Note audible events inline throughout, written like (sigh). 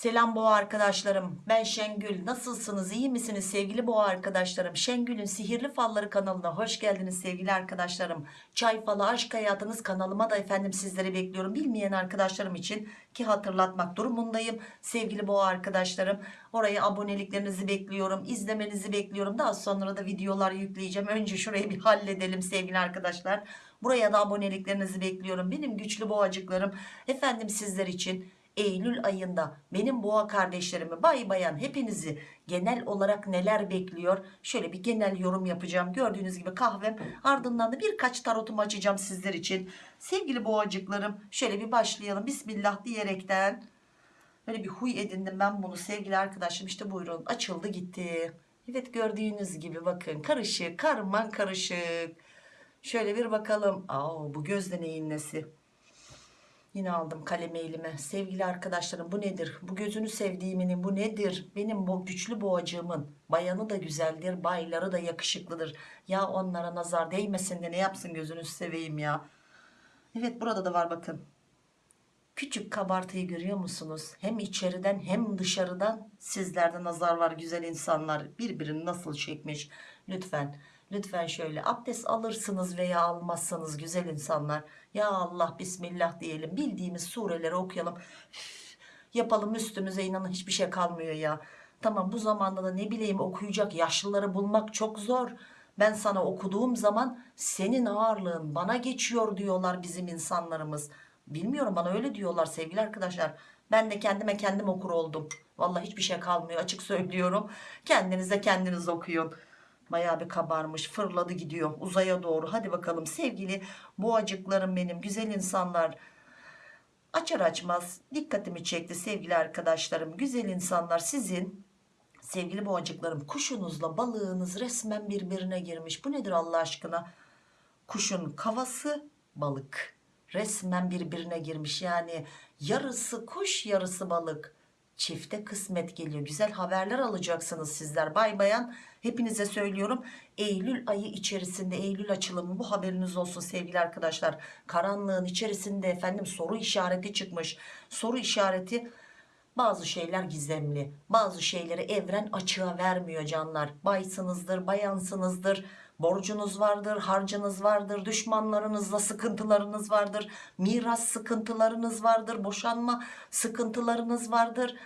Selam boğa arkadaşlarım. Ben Şengül. Nasılsınız? İyi misiniz sevgili boğa arkadaşlarım? Şengül'ün Sihirli Falları kanalına hoş geldiniz sevgili arkadaşlarım. Çay falı aşk hayatınız kanalıma da efendim sizleri bekliyorum. Bilmeyen arkadaşlarım için ki hatırlatmak durumundayım. Sevgili boğa arkadaşlarım. Oraya aboneliklerinizi bekliyorum. izlemenizi bekliyorum. Daha sonra da videolar yükleyeceğim. Önce şurayı bir halledelim sevgili arkadaşlar. Buraya da aboneliklerinizi bekliyorum. Benim güçlü boğacıklarım. Efendim sizler için Eylül ayında benim boğa kardeşlerimi bay bayan hepinizi genel olarak neler bekliyor? Şöyle bir genel yorum yapacağım. Gördüğünüz gibi kahvem ardından da birkaç tarotumu açacağım sizler için. Sevgili boğacıklarım şöyle bir başlayalım. Bismillah diyerekten. Böyle bir huy edindim ben bunu. Sevgili arkadaşım işte buyurun. Açıldı gitti. Evet gördüğünüz gibi bakın. Karışık karman karışık. Şöyle bir bakalım. Aa, bu gözde neyin nesi Yine aldım kalemi elime. Sevgili arkadaşlarım bu nedir? Bu gözünü sevdiğimin bu nedir? Benim bu güçlü boğacığımın bayanı da güzeldir, bayları da yakışıklıdır. Ya onlara nazar değmesin de ne yapsın gözünü seveyim ya. Evet burada da var bakın. Küçük kabartıyı görüyor musunuz? Hem içeriden hem dışarıdan sizlerde nazar var güzel insanlar. Birbirini nasıl çekmiş? Lütfen lütfen şöyle abdest alırsınız veya almazsanız güzel insanlar. Ya Allah bismillah diyelim bildiğimiz sureleri okuyalım. Yapalım üstümüze inanın hiçbir şey kalmıyor ya. Tamam bu zamanda da ne bileyim okuyacak yaşlıları bulmak çok zor. Ben sana okuduğum zaman senin ağırlığın bana geçiyor diyorlar bizim insanlarımız. Bilmiyorum bana öyle diyorlar sevgili arkadaşlar. Ben de kendime kendim okur oldum. Vallahi hiçbir şey kalmıyor açık söylüyorum. Kendinize kendiniz okuyun. Bayağı bir kabarmış fırladı gidiyor uzaya doğru. Hadi bakalım sevgili boğacıklarım benim güzel insanlar. Açar açmaz dikkatimi çekti sevgili arkadaşlarım. Güzel insanlar sizin sevgili boğacıklarım kuşunuzla balığınız resmen birbirine girmiş. Bu nedir Allah aşkına? Kuşun kavası balık resmen birbirine girmiş yani yarısı kuş yarısı balık çifte kısmet geliyor. Güzel haberler alacaksınız sizler. Bay bayan hepinize söylüyorum. Eylül ayı içerisinde Eylül açılımı bu haberiniz olsun sevgili arkadaşlar. Karanlığın içerisinde efendim soru işareti çıkmış. Soru işareti bazı şeyler gizemli bazı şeyleri evren açığa vermiyor canlar. Baysınızdır bayansınızdır borcunuz vardır harcınız vardır düşmanlarınızla sıkıntılarınız vardır miras sıkıntılarınız vardır boşanma sıkıntılarınız vardır.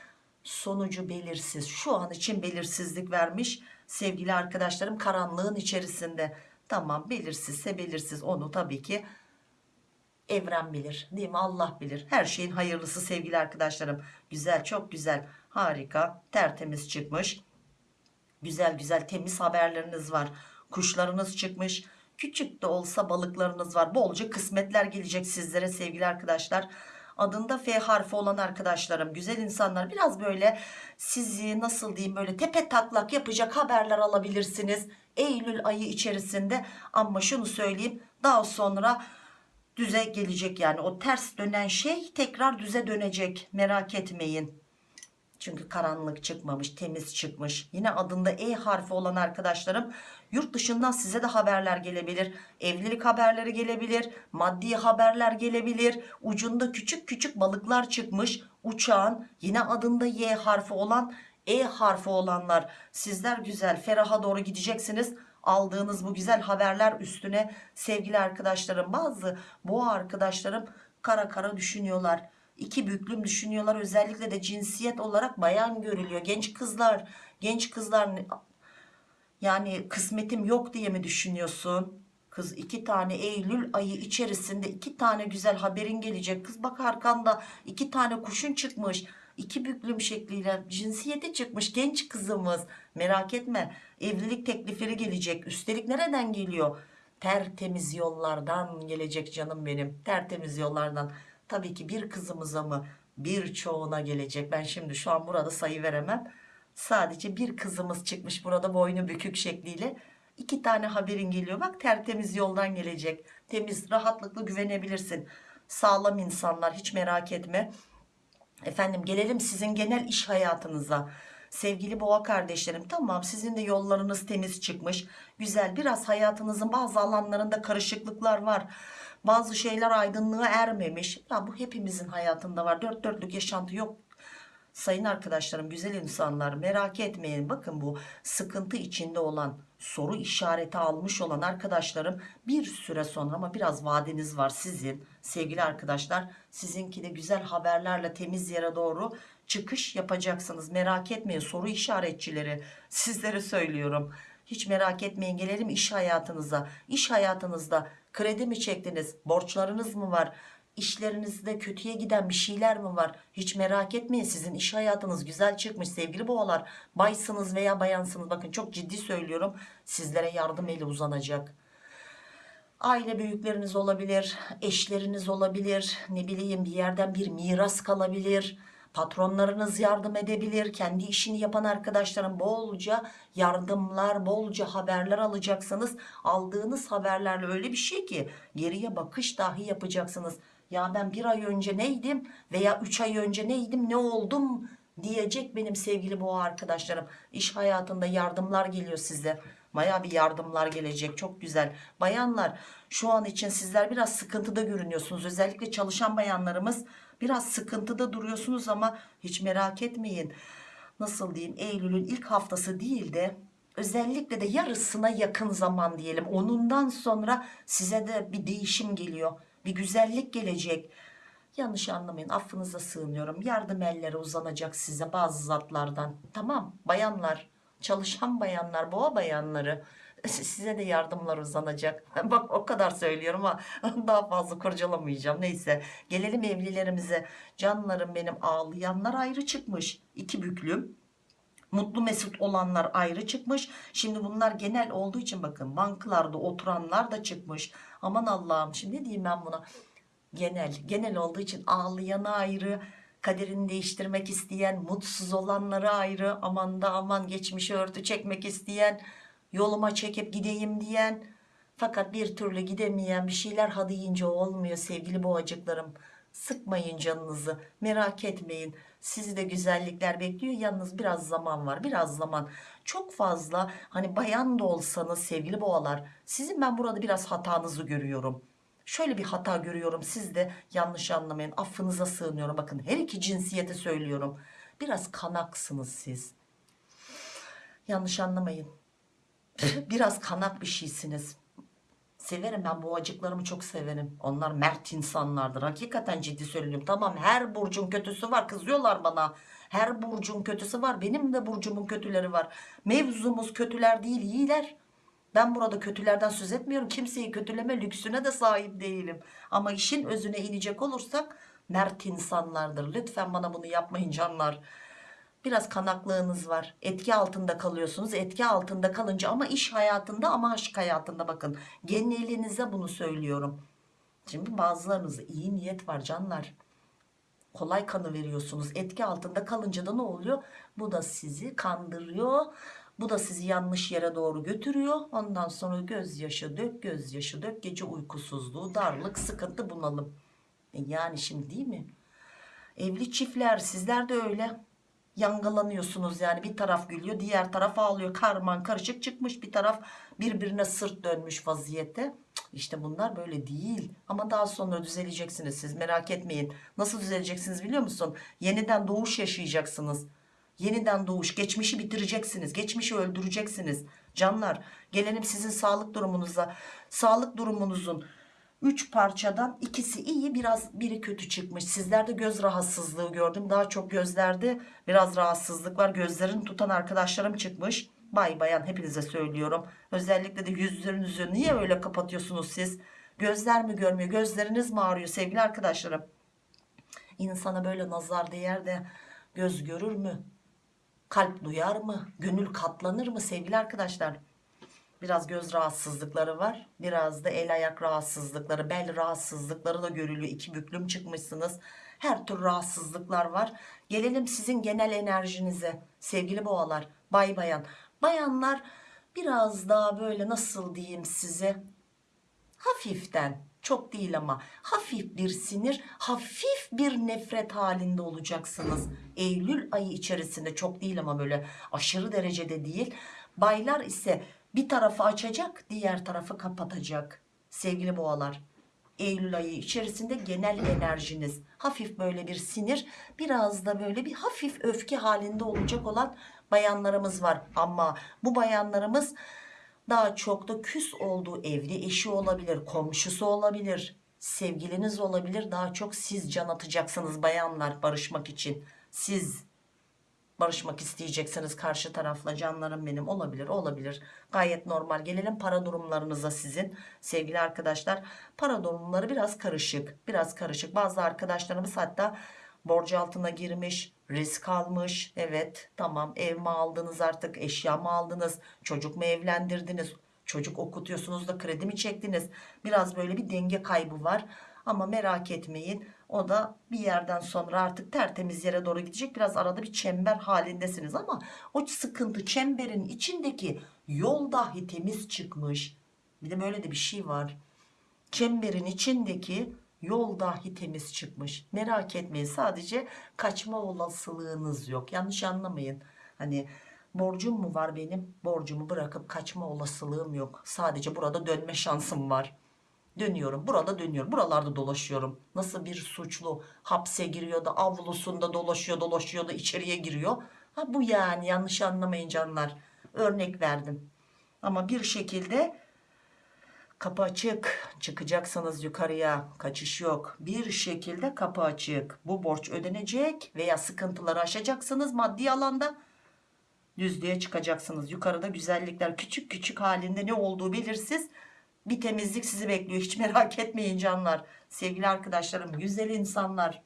Sonucu belirsiz şu an için belirsizlik vermiş sevgili arkadaşlarım karanlığın içerisinde. Tamam belirsizse belirsiz onu tabii ki evren bilir değil mi? Allah bilir. Her şeyin hayırlısı sevgili arkadaşlarım. Güzel çok güzel harika tertemiz çıkmış. Güzel güzel temiz haberleriniz var kuşlarınız çıkmış. Küçük de olsa balıklarınız var. Bolca kısmetler gelecek sizlere sevgili arkadaşlar. Adında F harfi olan arkadaşlarım güzel insanlar biraz böyle sizi nasıl diyeyim böyle tepe taklak yapacak haberler alabilirsiniz Eylül ayı içerisinde. Ama şunu söyleyeyim daha sonra düze gelecek yani. O ters dönen şey tekrar düze dönecek. Merak etmeyin. Çünkü karanlık çıkmamış temiz çıkmış. Yine adında E harfi olan arkadaşlarım yurt dışından size de haberler gelebilir. Evlilik haberleri gelebilir maddi haberler gelebilir. Ucunda küçük küçük balıklar çıkmış. Uçağın yine adında Y harfi olan E harfi olanlar. Sizler güzel feraha doğru gideceksiniz. Aldığınız bu güzel haberler üstüne sevgili arkadaşlarım bazı boğa arkadaşlarım kara kara düşünüyorlar. İki büklüm düşünüyorlar. Özellikle de cinsiyet olarak bayan görülüyor. Genç kızlar genç kızlar yani kısmetim yok diye mi düşünüyorsun? Kız iki tane Eylül ayı içerisinde iki tane güzel haberin gelecek. Kız bak arkanda iki tane kuşun çıkmış. İki büklüm şekliyle cinsiyeti çıkmış genç kızımız. Merak etme evlilik teklifleri gelecek. Üstelik nereden geliyor? Tertemiz yollardan gelecek canım benim. Tertemiz yollardan. Tabii ki bir kızımıza mı? Birçoğuna gelecek. Ben şimdi şu an burada sayı veremem sadece bir kızımız çıkmış burada boynu bükük şekliyle. İki tane haberin geliyor. Bak tertemiz yoldan gelecek. Temiz rahatlıkla güvenebilirsin. Sağlam insanlar hiç merak etme. Efendim gelelim sizin genel iş hayatınıza. Sevgili boğa kardeşlerim tamam sizin de yollarınız temiz çıkmış. Güzel biraz hayatınızın bazı alanlarında karışıklıklar var. Bazı şeyler aydınlığa ermemiş. Ya bu hepimizin hayatında var. Dört dörtlük yaşantı yok Sayın arkadaşlarım güzel insanlar merak etmeyin. Bakın bu sıkıntı içinde olan soru işareti almış olan arkadaşlarım bir süre sonra ama biraz vadeniz var sizin sevgili arkadaşlar sizinki de güzel haberlerle temiz yere doğru çıkış yapacaksınız. Merak etmeyin soru işaretçileri sizlere söylüyorum. Hiç merak etmeyin gelelim iş hayatınıza. İş hayatınızda kredi mi çektiniz borçlarınız mı var İşlerinizde kötüye giden bir şeyler mi var? Hiç merak etmeyin sizin iş hayatınız güzel çıkmış sevgili boğalar. Baysınız veya bayansınız bakın çok ciddi söylüyorum sizlere yardım eli uzanacak. Aile büyükleriniz olabilir, eşleriniz olabilir, ne bileyim bir yerden bir miras kalabilir. Patronlarınız yardım edebilir. Kendi işini yapan arkadaşlarım bolca yardımlar, bolca haberler alacaksınız. Aldığınız haberlerle öyle bir şey ki geriye bakış dahi yapacaksınız. Ya ben bir ay önce neydim veya üç ay önce neydim ne oldum diyecek benim sevgili boğa arkadaşlarım. İş hayatında yardımlar geliyor size. Baya bir yardımlar gelecek çok güzel. Bayanlar şu an için sizler biraz sıkıntıda görünüyorsunuz. Özellikle çalışan bayanlarımız biraz sıkıntıda duruyorsunuz ama hiç merak etmeyin. Nasıl diyeyim Eylül'ün ilk haftası değil de özellikle de yarısına yakın zaman diyelim. Onundan sonra size de bir değişim geliyor. Bir güzellik gelecek. Yanlış anlamayın affınıza sığınıyorum. Yardım elleri uzanacak size bazı zatlardan. Tamam bayanlar çalışan bayanlar boğa bayanları (laughs) size de yardımlar uzanacak. (laughs) Bak o kadar söylüyorum ama (laughs) daha fazla kurcalamayacağım. Neyse gelelim evlilerimize. Canlarım benim ağlayanlar ayrı çıkmış. iki büklüm. Mutlu mesut olanlar ayrı çıkmış. Şimdi bunlar genel olduğu için bakın banklarda oturanlar da çıkmış. Aman Allah'ım şimdi ne diyeyim ben buna? Genel. Genel olduğu için ağlayanı ayrı, kaderini değiştirmek isteyen, mutsuz olanları ayrı, aman da aman geçmişi örtü çekmek isteyen, yoluma çekip gideyim diyen, fakat bir türlü gidemeyen bir şeyler ha deyince olmuyor sevgili boğacıklarım. Sıkmayın canınızı, merak etmeyin. Sizi de güzellikler bekliyor. Yalnız biraz zaman var, biraz zaman. Çok fazla hani bayan da olsanız sevgili boğalar, sizin ben burada biraz hatanızı görüyorum. Şöyle bir hata görüyorum siz de yanlış anlamayın affınıza sığınıyorum bakın her iki cinsiyete söylüyorum biraz kanaksınız siz yanlış anlamayın (laughs) biraz kanak bir şeysiniz severim ben boğacıklarımı çok severim onlar mert insanlardır hakikaten ciddi söylüyorum tamam her burcun kötüsü var kızıyorlar bana her burcun kötüsü var benim de burcumun kötüleri var mevzumuz kötüler değil iyiler ben burada kötülerden söz etmiyorum. Kimseyi kötüleme lüksüne de sahip değilim. Ama işin özüne inecek olursak mert insanlardır. Lütfen bana bunu yapmayın canlar. Biraz kanaklığınız var. Etki altında kalıyorsunuz. Etki altında kalınca ama iş hayatında ama aşk hayatında bakın. Genelinize bunu söylüyorum. Şimdi bazılarınızda iyi niyet var canlar. Kolay kanı veriyorsunuz. Etki altında kalınca da ne oluyor? Bu da sizi kandırıyor bu da sizi yanlış yere doğru götürüyor. Ondan sonra gözyaşı dök, gözyaşı dök, gece uykusuzluğu, darlık, sıkıntı, bunalım. E yani şimdi değil mi? Evli çiftler sizler de öyle yangalanıyorsunuz yani. Bir taraf gülüyor diğer taraf ağlıyor. Karman karışık çıkmış bir taraf birbirine sırt dönmüş vaziyette. İşte bunlar böyle değil. Ama daha sonra düzeleceksiniz siz merak etmeyin. Nasıl düzeleceksiniz biliyor musun? Yeniden doğuş yaşayacaksınız. Yeniden doğuş, geçmişi bitireceksiniz, geçmişi öldüreceksiniz. Canlar, gelelim sizin sağlık durumunuza. Sağlık durumunuzun 3 parçadan ikisi iyi, biraz biri kötü çıkmış. Sizlerde göz rahatsızlığı gördüm. Daha çok gözlerde biraz rahatsızlık var. Gözlerini tutan arkadaşlarım çıkmış. Bay bayan hepinize söylüyorum. Özellikle de yüzlerinizi niye öyle kapatıyorsunuz siz? Gözler mi görmüyor? Gözleriniz mi ağrıyor sevgili arkadaşlarım? İnsana böyle nazar değer de göz görür mü? Kalp duyar mı? Gönül katlanır mı sevgili arkadaşlar? Biraz göz rahatsızlıkları var. Biraz da el ayak rahatsızlıkları, bel rahatsızlıkları da görülüyor. İki büklüm çıkmışsınız. Her tür rahatsızlıklar var. Gelelim sizin genel enerjinize sevgili boğalar, bay bayan. Bayanlar biraz daha böyle nasıl diyeyim size hafiften çok değil ama hafif bir sinir hafif bir nefret halinde olacaksınız Eylül ayı içerisinde çok değil ama böyle aşırı derecede değil baylar ise bir tarafı açacak diğer tarafı kapatacak. Sevgili boğalar Eylül ayı içerisinde genel enerjiniz hafif böyle bir sinir biraz da böyle bir hafif öfke halinde olacak olan bayanlarımız var. Ama bu bayanlarımız daha çok da küs olduğu evli eşi olabilir komşusu olabilir sevgiliniz olabilir. Daha çok siz can atacaksınız bayanlar barışmak için. Siz barışmak isteyeceksiniz karşı tarafla canlarım benim olabilir olabilir. Gayet normal. Gelelim para durumlarınıza sizin. Sevgili arkadaşlar para durumları biraz karışık biraz karışık. Bazı arkadaşlarımız hatta borç altına girmiş risk almış. Evet tamam ev mi aldınız artık eşya mı aldınız çocuk mu evlendirdiniz çocuk okutuyorsunuz da kredi mi çektiniz? Biraz böyle bir denge kaybı var. Ama merak etmeyin o da bir yerden sonra artık tertemiz yere doğru gidecek. Biraz arada bir çember halindesiniz ama o sıkıntı çemberin içindeki yol dahi temiz çıkmış. Bir de böyle de bir şey var. Çemberin içindeki yol dahi temiz çıkmış. Merak etmeyin sadece kaçma olasılığınız yok. Yanlış anlamayın. Hani borcum mu var benim? Borcumu bırakıp kaçma olasılığım yok. Sadece burada dönme şansım var dönüyorum burada dönüyorum buralarda dolaşıyorum. Nasıl bir suçlu hapse giriyor da avlusunda dolaşıyor dolaşıyor da içeriye giriyor? Ha bu yani yanlış anlamayın canlar. Örnek verdim. Ama bir şekilde kapı açık. Çıkacaksınız yukarıya kaçış yok. Bir şekilde kapı açık. Bu borç ödenecek veya sıkıntıları aşacaksınız maddi alanda. Düzlüğe çıkacaksınız. Yukarıda güzellikler küçük küçük halinde ne olduğu belirsiz bir temizlik sizi bekliyor. Hiç merak etmeyin canlar. Sevgili arkadaşlarım güzel insanlar.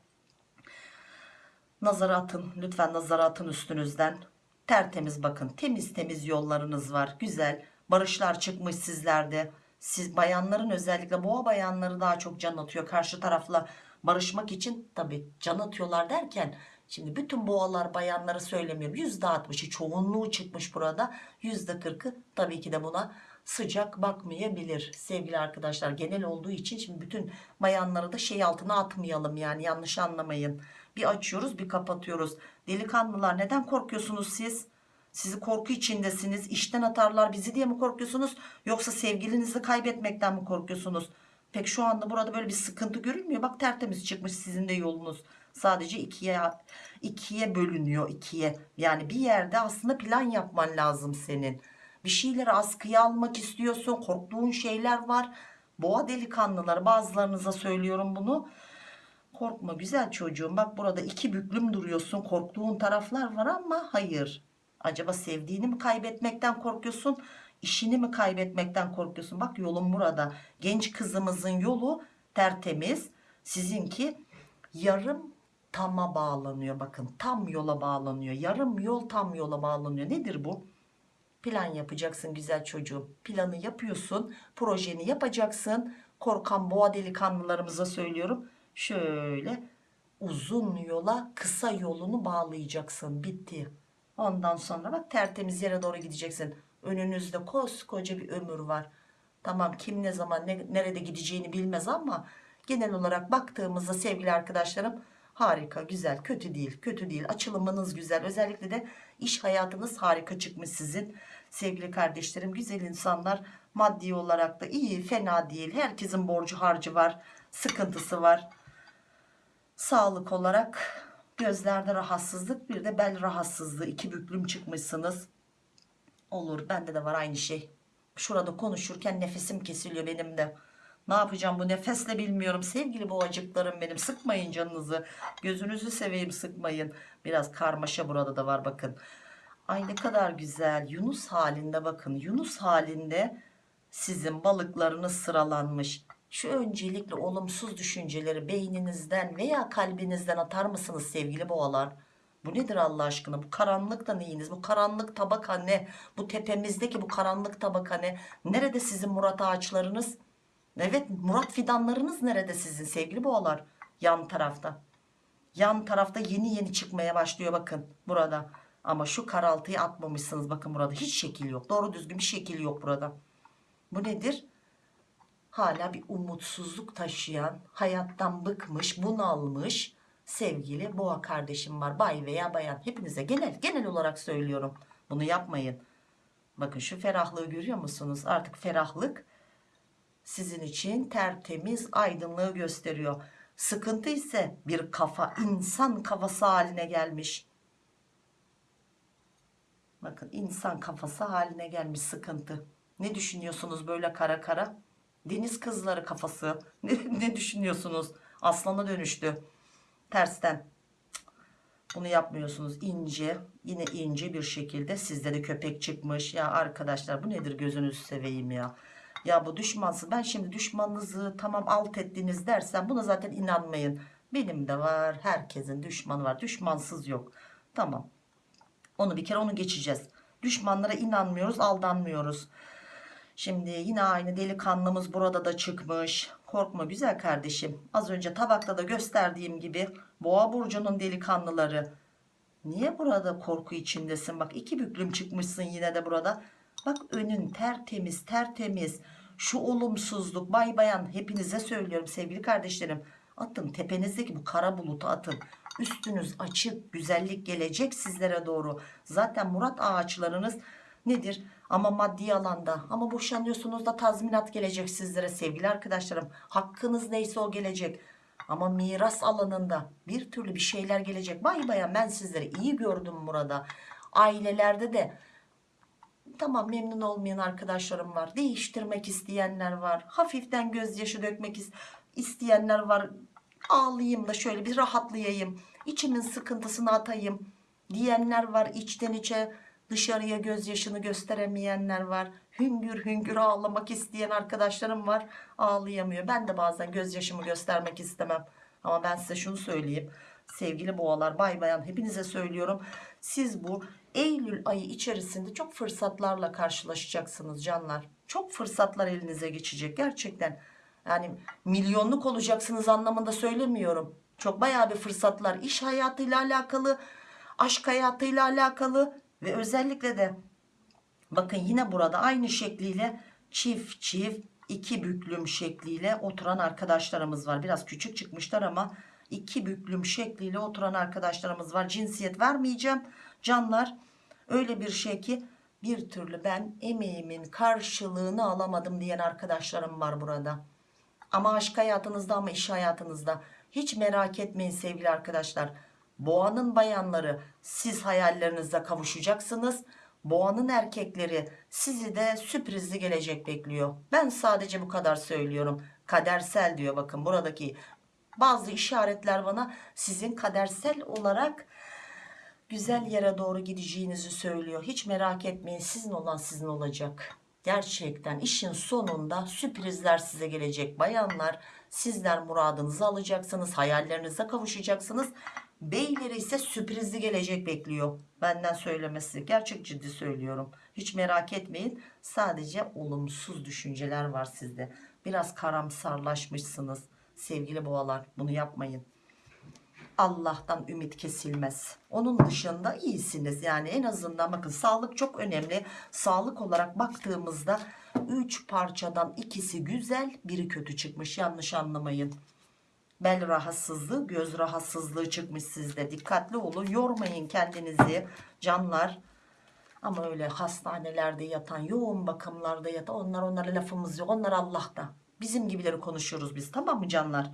Nazara atın lütfen nazara atın üstünüzden. Tertemiz bakın temiz temiz yollarınız var. Güzel barışlar çıkmış sizlerde. Siz bayanların özellikle boğa bayanları daha çok can atıyor. Karşı tarafla barışmak için tabi can atıyorlar derken şimdi bütün boğalar bayanları söylemiyorum. %60'ı çoğunluğu çıkmış burada. %40'ı tabii ki de buna sıcak bakmayabilir sevgili arkadaşlar. Genel olduğu için şimdi bütün bayanları da şey altına atmayalım yani yanlış anlamayın. Bir açıyoruz bir kapatıyoruz. Delikanlılar neden korkuyorsunuz siz? Sizi korku içindesiniz. İşten atarlar bizi diye mi korkuyorsunuz? Yoksa sevgilinizi kaybetmekten mi korkuyorsunuz? Pek şu anda burada böyle bir sıkıntı görünmüyor. Bak tertemiz çıkmış sizin de yolunuz. Sadece ikiye ikiye bölünüyor ikiye. Yani bir yerde aslında plan yapman lazım senin bir şeyleri askıya almak istiyorsun korktuğun şeyler var. Boğa delikanlıları bazılarınıza söylüyorum bunu. Korkma güzel çocuğum bak burada iki büklüm duruyorsun korktuğun taraflar var ama hayır. Acaba sevdiğini mi kaybetmekten korkuyorsun işini mi kaybetmekten korkuyorsun? Bak yolun burada. Genç kızımızın yolu tertemiz sizinki yarım tama bağlanıyor bakın tam yola bağlanıyor. Yarım yol tam yola bağlanıyor. Nedir bu plan yapacaksın güzel çocuğum. Planı yapıyorsun projeni yapacaksın. Korkan boğa delikanlılarımıza söylüyorum. Şöyle uzun yola kısa yolunu bağlayacaksın. Bitti. Ondan sonra bak tertemiz yere doğru gideceksin. Önünüzde koskoca bir ömür var. Tamam kim ne zaman ne, nerede gideceğini bilmez ama genel olarak baktığımızda sevgili arkadaşlarım harika güzel kötü değil kötü değil. Açılımınız güzel. Özellikle de iş hayatınız harika çıkmış sizin. Sevgili kardeşlerim güzel insanlar maddi olarak da iyi fena değil. Herkesin borcu harcı var sıkıntısı var. Sağlık olarak gözlerde rahatsızlık bir de bel rahatsızlığı. İki büklüm çıkmışsınız. Olur bende de var aynı şey. Şurada konuşurken nefesim kesiliyor benim de ne yapacağım bu nefesle bilmiyorum. Sevgili boğacıklarım benim sıkmayın canınızı. Gözünüzü seveyim sıkmayın. Biraz karmaşa burada da var bakın. Ay ne kadar güzel. Yunus halinde bakın. Yunus halinde sizin balıklarınız sıralanmış. Şu öncelikle olumsuz düşünceleri beyninizden veya kalbinizden atar mısınız sevgili boğalar? Bu nedir Allah aşkına? Bu karanlık da neyiniz? Bu karanlık tabaka ne? Bu tepemizdeki bu karanlık tabaka ne? Nerede sizin murat ağaçlarınız evet murat fidanlarınız nerede sizin sevgili boğalar? Yan tarafta. Yan tarafta yeni yeni çıkmaya başlıyor bakın burada. Ama şu karaltıyı atmamışsınız bakın burada. Hiç şekil yok. Doğru düzgün bir şekil yok burada. Bu nedir? Hala bir umutsuzluk taşıyan hayattan bıkmış bunalmış sevgili boğa kardeşim var. Bay veya bayan. Hepinize genel genel olarak söylüyorum. Bunu yapmayın. Bakın şu ferahlığı görüyor musunuz? Artık ferahlık sizin için tertemiz aydınlığı gösteriyor. Sıkıntı ise bir kafa insan kafası haline gelmiş. Bakın insan kafası haline gelmiş sıkıntı. Ne düşünüyorsunuz böyle kara kara? Deniz kızları kafası. (laughs) Ne, ne düşünüyorsunuz? Aslana dönüştü. Tersten. Bunu yapmıyorsunuz. İnce, yine ince bir şekilde sizde de köpek çıkmış. Ya arkadaşlar bu nedir gözünüzü seveyim ya. Ya bu düşmansız. Ben şimdi düşmanınızı tamam alt ettiniz dersen buna zaten inanmayın. Benim de var. Herkesin düşmanı var. Düşmansız yok. Tamam. Onu bir kere onu geçeceğiz. Düşmanlara inanmıyoruz, aldanmıyoruz. Şimdi yine aynı delikanlımız burada da çıkmış. Korkma güzel kardeşim. Az önce tabakta da gösterdiğim gibi boğa burcunun delikanlıları. Niye burada korku içindesin? Bak iki büklüm çıkmışsın yine de burada. Bak önün tertemiz tertemiz. Şu olumsuzluk bay bayan hepinize söylüyorum sevgili kardeşlerim. Atın tepenizdeki bu kara bulutu atın. Üstünüz açık güzellik gelecek sizlere doğru. Zaten Murat ağaçlarınız nedir? Ama maddi alanda ama boşanıyorsunuz da tazminat gelecek sizlere sevgili arkadaşlarım. Hakkınız neyse o gelecek. Ama miras alanında bir türlü bir şeyler gelecek. Bay bayan ben sizleri iyi gördüm burada. Ailelerde de tamam memnun olmayan arkadaşlarım var. Değiştirmek isteyenler var. Hafiften gözyaşı dökmek is- isteyenler var. Ağlayayım da şöyle bir rahatlayayım. İçimin sıkıntısını atayım diyenler var. içten içe dışarıya gözyaşını gösteremeyenler var. Hüngür hüngür ağlamak isteyen arkadaşlarım var. Ağlayamıyor. Ben de bazen gözyaşımı göstermek istemem. Ama ben size şunu söyleyeyim. Sevgili boğalar, bay bayan hepinize söylüyorum. Siz bu Eylül ayı içerisinde çok fırsatlarla karşılaşacaksınız canlar. Çok fırsatlar elinize geçecek gerçekten. Yani milyonluk olacaksınız anlamında söylemiyorum. Çok bayağı bir fırsatlar iş hayatıyla alakalı, aşk hayatıyla alakalı ve özellikle de bakın yine burada aynı şekliyle çift çift iki büklüm şekliyle oturan arkadaşlarımız var. Biraz küçük çıkmışlar ama iki büklüm şekliyle oturan arkadaşlarımız var. Cinsiyet vermeyeceğim canlar. Öyle bir şey ki bir türlü ben emeğimin karşılığını alamadım diyen arkadaşlarım var burada. Ama aşk hayatınızda ama iş hayatınızda hiç merak etmeyin sevgili arkadaşlar. Boğanın bayanları siz hayallerinizde kavuşacaksınız. Boğanın erkekleri sizi de sürprizli gelecek bekliyor. Ben sadece bu kadar söylüyorum. Kadersel diyor bakın buradaki bazı işaretler bana sizin kadersel olarak güzel yere doğru gideceğinizi söylüyor. Hiç merak etmeyin sizin olan sizin olacak. Gerçekten işin sonunda sürprizler size gelecek bayanlar. Sizler muradınızı alacaksınız, hayallerinize kavuşacaksınız. Beyleri ise sürprizli gelecek bekliyor. Benden söylemesi gerçek ciddi söylüyorum. Hiç merak etmeyin. Sadece olumsuz düşünceler var sizde. Biraz karamsarlaşmışsınız. Sevgili boğalar bunu yapmayın. Allah'tan ümit kesilmez. Onun dışında iyisiniz. Yani en azından bakın sağlık çok önemli. Sağlık olarak baktığımızda 3 parçadan ikisi güzel, biri kötü çıkmış. Yanlış anlamayın. Bel rahatsızlığı, göz rahatsızlığı çıkmış sizde. Dikkatli olun. Yormayın kendinizi canlar. Ama öyle hastanelerde yatan, yoğun bakımlarda yatan onlar onlara lafımız yok. Onlar Allah'ta. Bizim gibileri konuşuyoruz biz. Tamam mı canlar?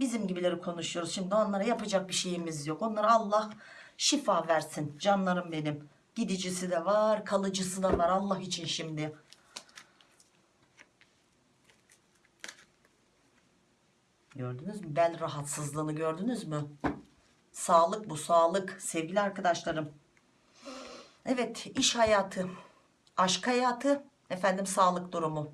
Bizim gibileri konuşuyoruz. Şimdi onlara yapacak bir şeyimiz yok. Onlara Allah şifa versin. Canlarım benim. Gidicisi de var, kalıcısı da var. Allah için şimdi. Gördünüz mü? Bel rahatsızlığını gördünüz mü? Sağlık bu sağlık sevgili arkadaşlarım. Evet iş hayatı, aşk hayatı, efendim sağlık durumu.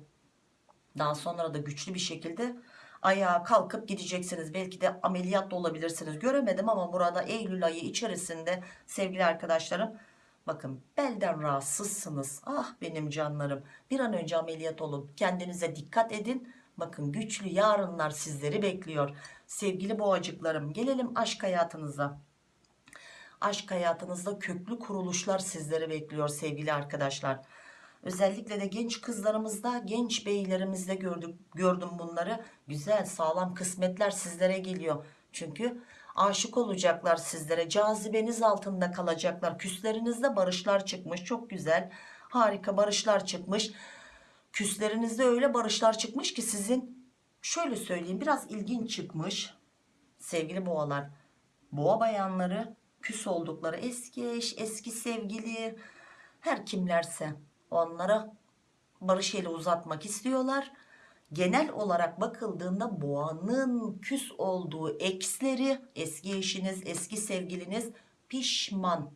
Daha sonra da güçlü bir şekilde ayağa kalkıp gideceksiniz. Belki de ameliyat da olabilirsiniz. Göremedim ama burada Eylül ayı içerisinde sevgili arkadaşlarım bakın belden rahatsızsınız. Ah benim canlarım bir an önce ameliyat olun. Kendinize dikkat edin. Bakın güçlü yarınlar sizleri bekliyor. Sevgili boğacıklarım gelelim aşk hayatınıza. Aşk hayatınızda köklü kuruluşlar sizleri bekliyor sevgili arkadaşlar. Özellikle de genç kızlarımızda, genç beylerimizde gördük, gördüm bunları. Güzel, sağlam kısmetler sizlere geliyor. Çünkü aşık olacaklar sizlere. Cazibeniz altında kalacaklar. Küslerinizde barışlar çıkmış. Çok güzel. Harika barışlar çıkmış. Küslerinizde öyle barışlar çıkmış ki sizin şöyle söyleyeyim biraz ilginç çıkmış sevgili boğalar. Boğa bayanları küs oldukları eski eş, eski sevgili her kimlerse onlara barış eli uzatmak istiyorlar. Genel olarak bakıldığında boğanın küs olduğu eksleri eski eşiniz, eski sevgiliniz pişman.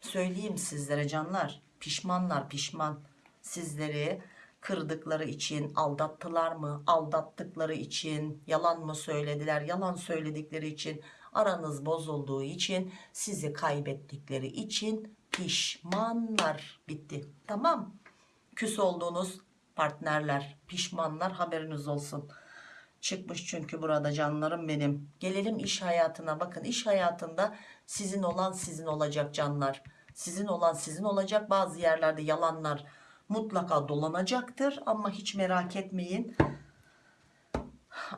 Söyleyeyim sizlere canlar. Pişmanlar pişman. Sizleri kırdıkları için aldattılar mı? Aldattıkları için yalan mı söylediler? Yalan söyledikleri için aranız bozulduğu için sizi kaybettikleri için pişmanlar. Bitti. Tamam. Küs olduğunuz partnerler pişmanlar haberiniz olsun. Çıkmış çünkü burada canlarım benim. Gelelim iş hayatına. Bakın iş hayatında sizin olan sizin olacak canlar. Sizin olan sizin olacak. Bazı yerlerde yalanlar mutlaka dolanacaktır. Ama hiç merak etmeyin.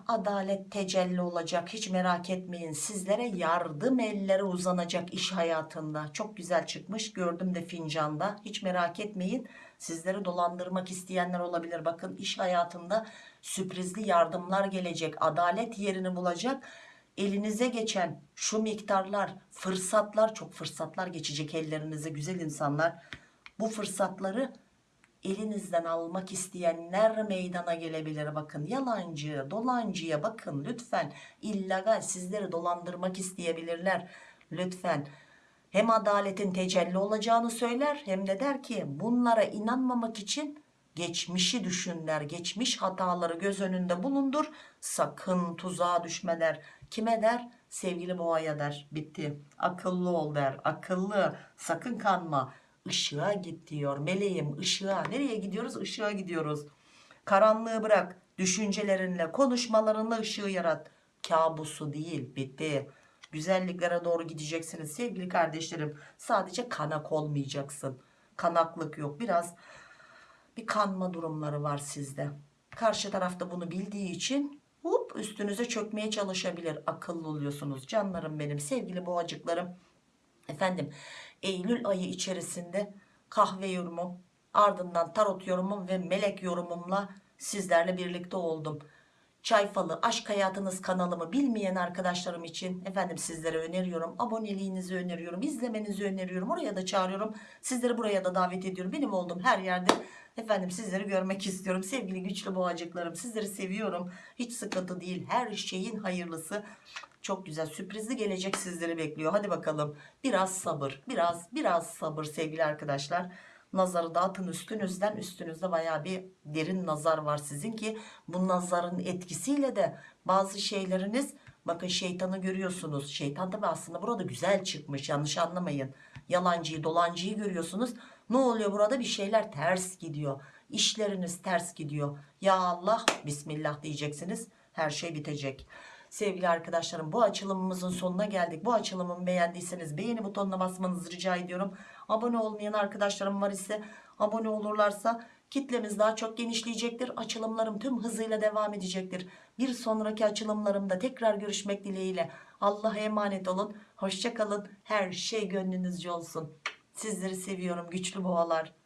Adalet tecelli olacak. Hiç merak etmeyin. Sizlere yardım elleri uzanacak iş hayatında. Çok güzel çıkmış. Gördüm de fincanda. Hiç merak etmeyin. Sizleri dolandırmak isteyenler olabilir. Bakın iş hayatında sürprizli yardımlar gelecek. Adalet yerini bulacak. Elinize geçen şu miktarlar, fırsatlar, çok fırsatlar geçecek ellerinize güzel insanlar. Bu fırsatları elinizden almak isteyenler meydana gelebilir. Bakın yalancı dolancıya bakın lütfen. İllegal sizleri dolandırmak isteyebilirler. Lütfen. Hem adaletin tecelli olacağını söyler hem de der ki bunlara inanmamak için geçmişi düşünler geçmiş hataları göz önünde bulundur. Sakın tuzağa düşme der. Kime der? Sevgili boğaya der. Bitti. Akıllı ol der. Akıllı. Sakın kanma ışığa git diyor. Meleğim ışığa. Nereye gidiyoruz? Işığa gidiyoruz. Karanlığı bırak. Düşüncelerinle konuşmalarınla ışığı yarat. Kabusu değil bitti. Güzelliklere doğru gideceksiniz sevgili kardeşlerim. Sadece kanak olmayacaksın. Kanaklık yok. Biraz bir kanma durumları var sizde. Karşı tarafta bunu bildiği için hop üstünüze çökmeye çalışabilir. Akıllı oluyorsunuz. Canlarım benim sevgili boğacıklarım. Efendim Eylül ayı içerisinde kahve yorumum ardından tarot yorumum ve melek yorumumla sizlerle birlikte oldum. Çay falı aşk hayatınız kanalımı bilmeyen arkadaşlarım için efendim sizlere öneriyorum. Aboneliğinizi öneriyorum. izlemenizi öneriyorum. Oraya da çağırıyorum. Sizleri buraya da davet ediyorum. Benim olduğum her yerde efendim sizleri görmek istiyorum. Sevgili güçlü boğacıklarım sizleri seviyorum. Hiç sıkıntı değil. Her şeyin hayırlısı. Çok güzel sürprizli gelecek sizleri bekliyor. Hadi bakalım biraz sabır biraz biraz sabır sevgili arkadaşlar. Nazarı dağıtın üstünüzden üstünüzde baya bir derin nazar var sizin ki bu nazarın etkisiyle de bazı şeyleriniz bakın şeytanı görüyorsunuz. Şeytan tabi aslında burada güzel çıkmış yanlış anlamayın. Yalancıyı dolancıyı görüyorsunuz. Ne oluyor burada bir şeyler ters gidiyor. İşleriniz ters gidiyor. Ya Allah Bismillah diyeceksiniz her şey bitecek. Sevgili arkadaşlarım bu açılımımızın sonuna geldik. Bu açılımımı beğendiyseniz beğeni butonuna basmanızı rica ediyorum. Abone olmayan arkadaşlarım var ise abone olurlarsa kitlemiz daha çok genişleyecektir. Açılımlarım tüm hızıyla devam edecektir. Bir sonraki açılımlarımda tekrar görüşmek dileğiyle. Allah'a emanet olun. Hoşçakalın. Her şey gönlünüzce olsun. Sizleri seviyorum güçlü boğalar.